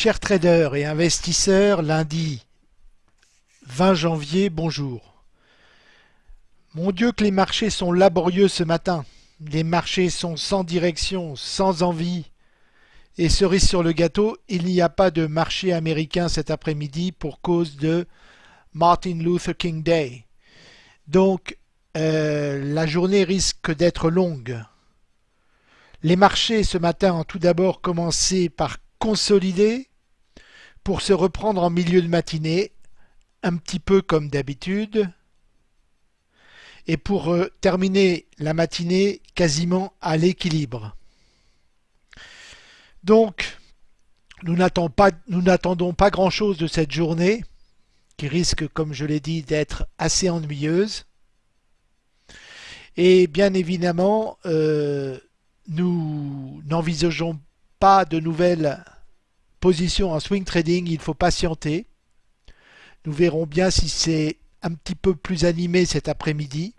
Chers traders et investisseurs, lundi 20 janvier, bonjour. Mon Dieu que les marchés sont laborieux ce matin. Les marchés sont sans direction, sans envie. Et cerise sur le gâteau, il n'y a pas de marché américain cet après-midi pour cause de Martin Luther King Day. Donc, euh, la journée risque d'être longue. Les marchés ce matin ont tout d'abord commencé par consolider pour se reprendre en milieu de matinée, un petit peu comme d'habitude, et pour euh, terminer la matinée quasiment à l'équilibre. Donc, nous n'attendons pas, grand-chose de cette journée, qui risque, comme je l'ai dit, d'être assez ennuyeuse. Et bien évidemment, euh, nous n'envisageons pas de nouvelles positions en swing trading, il faut patienter. Nous verrons bien si c'est un petit peu plus animé cet après-midi.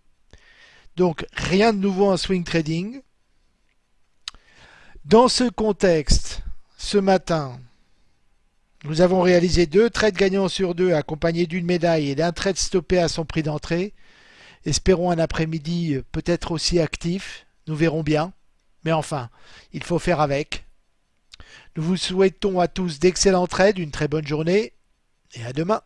Donc rien de nouveau en swing trading. Dans ce contexte, ce matin, nous avons réalisé deux trades gagnants sur deux accompagnés d'une médaille et d'un trade stoppé à son prix d'entrée. Espérons un après-midi peut-être aussi actif, nous verrons bien. Mais enfin, il faut faire avec. Nous vous souhaitons à tous d'excellentes trades, une très bonne journée et à demain.